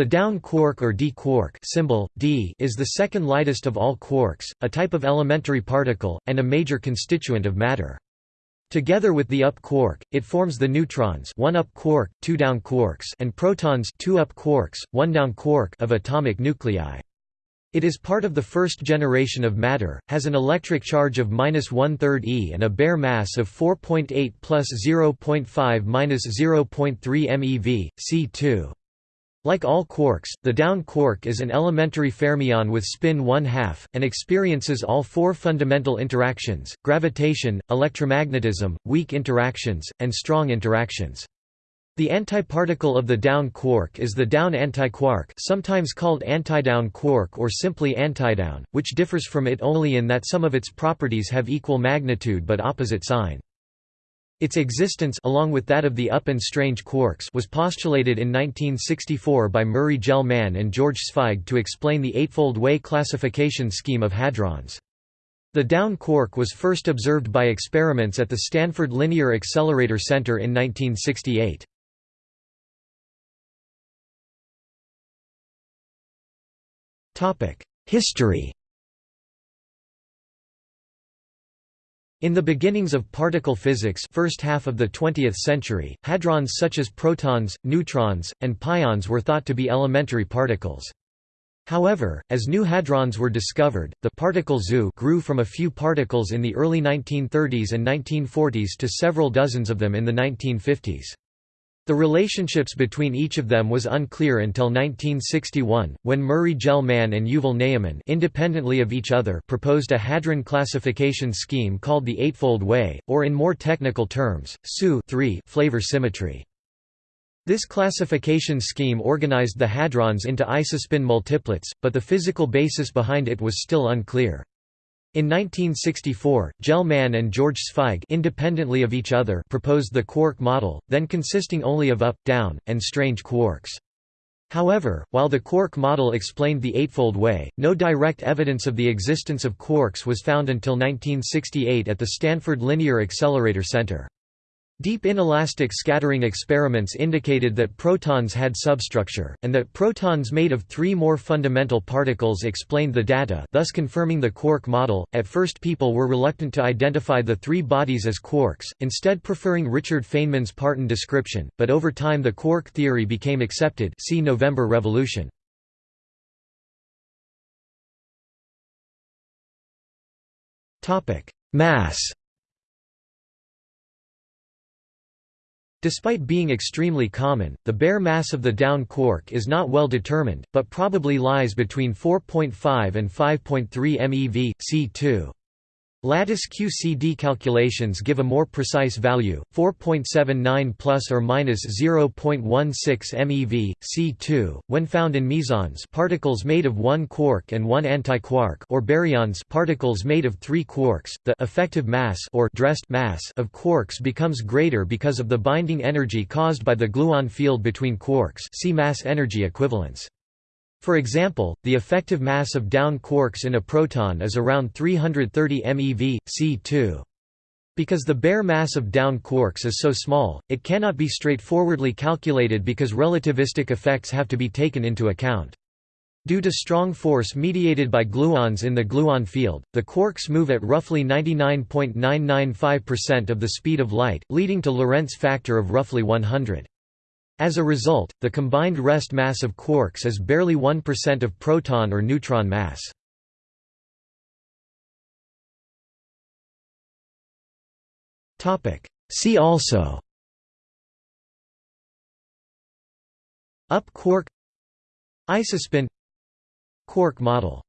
The down quark or d quark symbol, d is the second lightest of all quarks, a type of elementary particle, and a major constituent of matter. Together with the up quark, it forms the neutrons one up quark, two down quarks and protons two up quarks, one down quark of atomic nuclei. It is part of the first generation of matter, has an electric charge of minus one-third e and a bare mass of 4.8 plus 0.5 minus 0.3 MeV, C2. Like all quarks, the down quark is an elementary fermion with spin 1 half, and experiences all four fundamental interactions, gravitation, electromagnetism, weak interactions, and strong interactions. The antiparticle of the down quark is the down antiquark sometimes called antidown quark or simply antidown, which differs from it only in that some of its properties have equal magnitude but opposite sign. Its existence along with that of the up and strange quarks was postulated in 1964 by Murray Gell-Mann and George Zweig to explain the eightfold way classification scheme of hadrons. The down quark was first observed by experiments at the Stanford Linear Accelerator Center in 1968. History In the beginnings of particle physics first half of the 20th century, hadrons such as protons, neutrons, and pions were thought to be elementary particles. However, as new hadrons were discovered, the particle zoo grew from a few particles in the early 1930s and 1940s to several dozens of them in the 1950s. The relationships between each of them was unclear until 1961, when Murray Gell-Mann and Yuval Ne'eman independently of each other proposed a hadron classification scheme called the Eightfold Way, or in more technical terms, SU flavor symmetry. This classification scheme organized the hadrons into isospin multiplets, but the physical basis behind it was still unclear. In 1964, Gell-Mann and George Zweig independently of each other proposed the quark model, then consisting only of up, down, and strange quarks. However, while the quark model explained the Eightfold Way, no direct evidence of the existence of quarks was found until 1968 at the Stanford Linear Accelerator Center. Deep inelastic scattering experiments indicated that protons had substructure, and that protons made of three more fundamental particles explained the data thus confirming the quark model. At first people were reluctant to identify the three bodies as quarks, instead preferring Richard Feynman's Parton description, but over time the quark theory became accepted see November Revolution. Mass Despite being extremely common, the bare mass of the down quark is not well determined, but probably lies between 4.5 and 5.3 MeV, C2. Lattice QCD calculations give a more precise value, 4.79 plus or minus 0.16 MeV, C2, when found in mesons particles made of one quark and one antiquark or baryons particles made of three quarks. The effective mass or dressed mass of quarks becomes greater because of the binding energy caused by the gluon field between quarks see mass energy equivalence. For example, the effective mass of down quarks in a proton is around 330 MeV, C2. Because the bare mass of down quarks is so small, it cannot be straightforwardly calculated because relativistic effects have to be taken into account. Due to strong force mediated by gluons in the gluon field, the quarks move at roughly 99.995% of the speed of light, leading to Lorentz factor of roughly 100. As a result, the combined rest mass of quarks is barely 1% of proton or neutron mass. See also Up quark Isospin Quark model